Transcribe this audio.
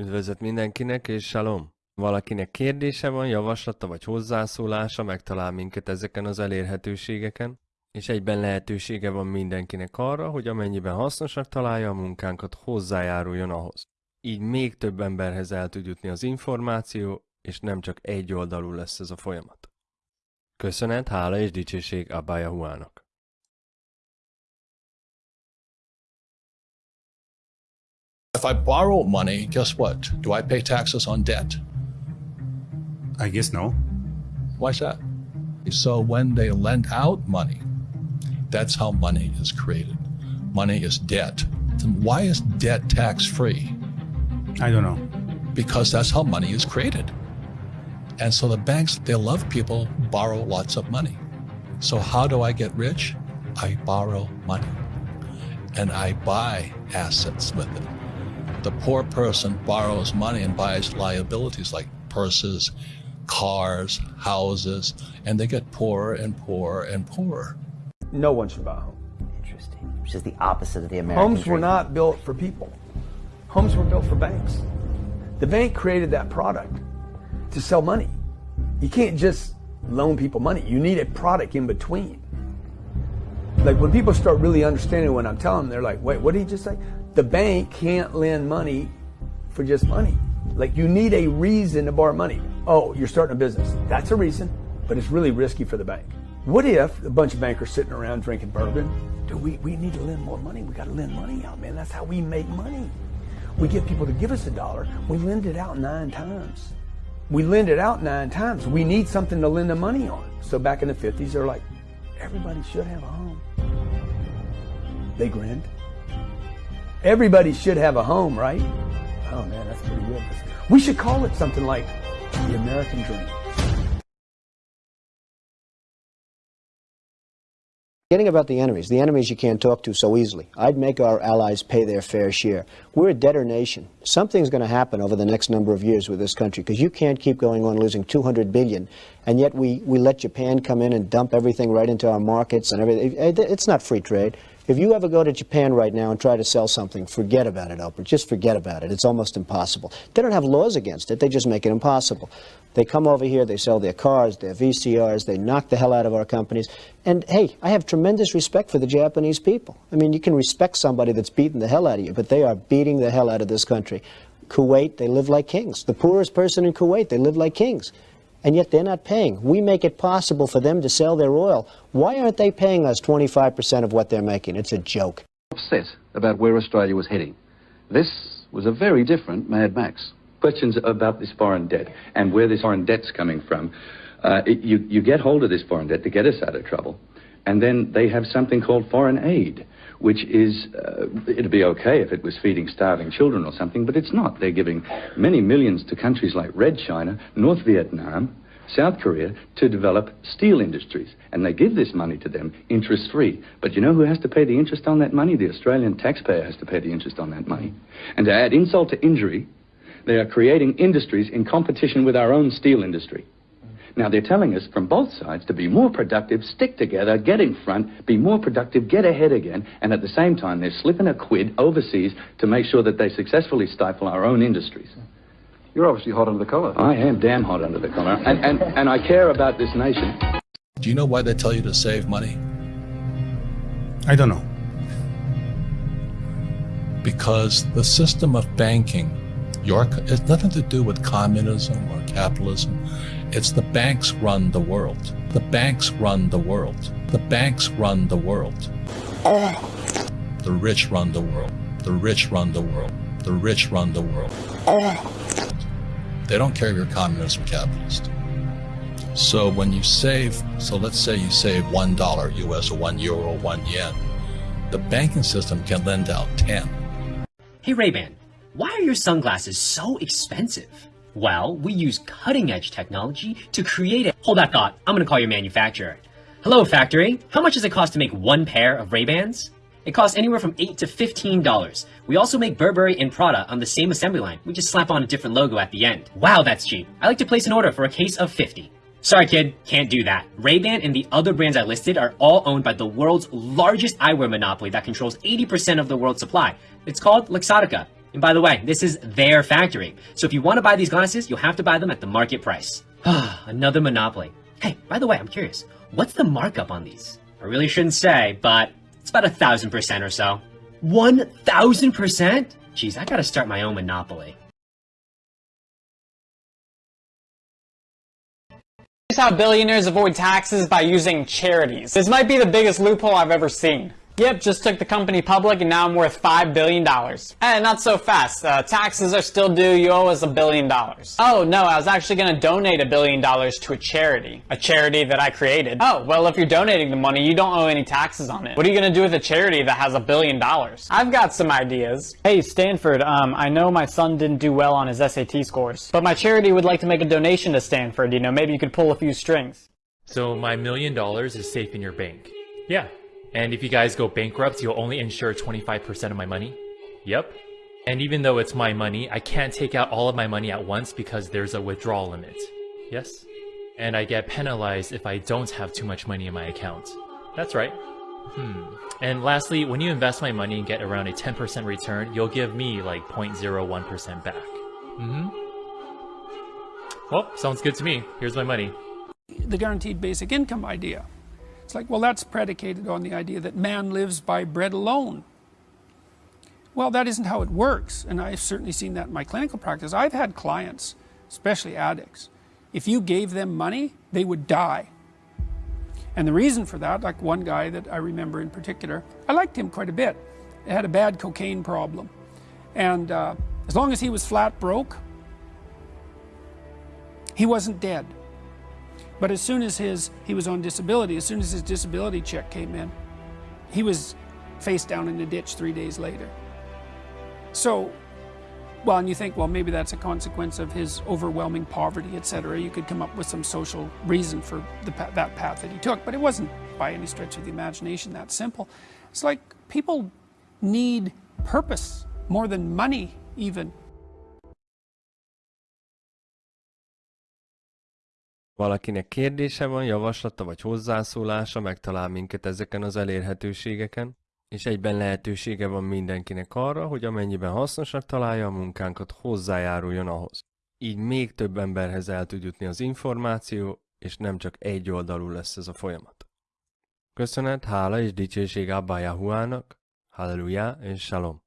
Üdvözlet mindenkinek, és shalom! Valakinek kérdése van, javaslata vagy hozzászólása, megtalál minket ezeken az elérhetőségeken, és egyben lehetősége van mindenkinek arra, hogy amennyiben hasznosak találja a munkánkat, hozzájáruljon ahhoz. Így még több emberhez el tud jutni az információ, és nem csak egy oldalú lesz ez a folyamat. Köszönet, hála és dicsőség Abba Yahuának. If I borrow money, guess what? Do I pay taxes on debt? I guess no. Why's that? So when they lend out money, that's how money is created. Money is debt. Then why is debt tax free? I don't know. Because that's how money is created. And so the banks, they love people borrow lots of money. So how do I get rich? I borrow money and I buy assets with it. The poor person borrows money and buys liabilities like purses, cars, houses, and they get poorer and poorer and poorer. No one should buy a home. Interesting. Which is the opposite of the American Homes were not built for people. Homes were built for banks. The bank created that product to sell money. You can't just loan people money. You need a product in between. Like when people start really understanding what I'm telling them, they're like, wait, what did he just say? The bank can't lend money for just money. Like you need a reason to borrow money. Oh, you're starting a business. That's a reason, but it's really risky for the bank. What if a bunch of bankers sitting around drinking bourbon? Dude, we, we need to lend more money. We got to lend money out, man. That's how we make money. We get people to give us a dollar. We lend it out nine times. We lend it out nine times. We need something to lend the money on. So back in the 50s, they're like, everybody should have a home. They grinned. Everybody should have a home, right? Oh man, that's pretty good. We should call it something like the American Dream. Getting about the enemies, the enemies you can't talk to so easily. I'd make our allies pay their fair share. We're a debtor nation. Something's going to happen over the next number of years with this country because you can't keep going on losing 200 billion and yet we, we let Japan come in and dump everything right into our markets and everything. It's not free trade. If you ever go to Japan right now and try to sell something, forget about it, Oprah. Just forget about it. It's almost impossible. They don't have laws against it. They just make it impossible. They come over here, they sell their cars, their VCRs, they knock the hell out of our companies. And hey, I have tremendous respect for the Japanese people. I mean, you can respect somebody that's beating the hell out of you, but they are beating the hell out of this country. Kuwait, they live like kings. The poorest person in Kuwait, they live like kings and yet they're not paying. We make it possible for them to sell their oil. Why aren't they paying us 25% of what they're making? It's a joke. Upset about where Australia was heading. This was a very different Mad Max. Questions about this foreign debt and where this foreign debt's coming from. Uh, it, you, you get hold of this foreign debt to get us out of trouble, and then they have something called foreign aid which is, uh, it'd be okay if it was feeding starving children or something, but it's not. They're giving many millions to countries like Red China, North Vietnam, South Korea to develop steel industries. And they give this money to them interest free. But you know who has to pay the interest on that money? The Australian taxpayer has to pay the interest on that money. And to add insult to injury, they are creating industries in competition with our own steel industry. Now, they're telling us from both sides to be more productive, stick together, get in front, be more productive, get ahead again, and at the same time, they're slipping a quid overseas to make sure that they successfully stifle our own industries. You're obviously hot under the collar. I am damn hot under the collar, and, and, and I care about this nation. Do you know why they tell you to save money? I don't know. Because the system of banking, your, it's nothing to do with communism or capitalism. It's the banks run the world. The banks run the world. The banks run the world. The rich run the world. The rich run the world. The rich run the world. They don't care if you're communist or capitalist. So when you save, so let's say you save one dollar US or one euro, one yen, the banking system can lend out 10. Hey Ray-Ban, why are your sunglasses so expensive? Well, we use cutting-edge technology to create it. Hold that thought. I'm gonna call your manufacturer. Hello, factory. How much does it cost to make one pair of Ray-Bans? It costs anywhere from 8 to $15. We also make Burberry and Prada on the same assembly line. We just slap on a different logo at the end. Wow, that's cheap. I like to place an order for a case of 50. Sorry kid, can't do that. Ray-Ban and the other brands I listed are all owned by the world's largest eyewear monopoly that controls 80% of the world's supply. It's called Luxottica. And by the way, this is their factory. So if you want to buy these glasses, you'll have to buy them at the market price. Another monopoly. Hey, by the way, I'm curious. What's the markup on these? I really shouldn't say, but it's about a thousand percent or so. One thousand percent? Geez, I gotta start my own monopoly. Here's how billionaires avoid taxes by using charities. This might be the biggest loophole I've ever seen. Yep, just took the company public and now I'm worth $5 billion. Eh, not so fast. Uh, taxes are still due, you owe us a billion dollars. Oh, no, I was actually gonna donate a billion dollars to a charity. A charity that I created. Oh, well, if you're donating the money, you don't owe any taxes on it. What are you gonna do with a charity that has a billion dollars? I've got some ideas. Hey, Stanford, um, I know my son didn't do well on his SAT scores, but my charity would like to make a donation to Stanford, you know, maybe you could pull a few strings. So my million dollars is safe in your bank. Yeah. And if you guys go bankrupt, you'll only insure 25% of my money? Yep. And even though it's my money, I can't take out all of my money at once because there's a withdrawal limit. Yes? And I get penalized if I don't have too much money in my account. That's right. Hmm. And lastly, when you invest my money and get around a 10% return, you'll give me like 0.01% back. Mm-hmm. Well, sounds good to me. Here's my money. The guaranteed basic income idea. It's like, well, that's predicated on the idea that man lives by bread alone. Well, that isn't how it works, and I've certainly seen that in my clinical practice. I've had clients, especially addicts, if you gave them money, they would die. And the reason for that, like one guy that I remember in particular, I liked him quite a bit. He had a bad cocaine problem. And uh, as long as he was flat broke, he wasn't dead. But as soon as his he was on disability, as soon as his disability check came in, he was face down in a ditch three days later. So, well, and you think, well, maybe that's a consequence of his overwhelming poverty, etc. You could come up with some social reason for the, that path that he took, but it wasn't by any stretch of the imagination that simple. It's like people need purpose more than money, even. Valakinek kérdése van, javaslata vagy hozzászólása, megtalál minket ezeken az elérhetőségeken, és egyben lehetősége van mindenkinek arra, hogy amennyiben hasznosak találja a munkánkat, hozzájáruljon ahhoz. Így még több emberhez el tud jutni az információ, és nem csak egy oldalú lesz ez a folyamat. Köszönet, hála és dicsőség Abba Yahuának, Halleluja és Shalom!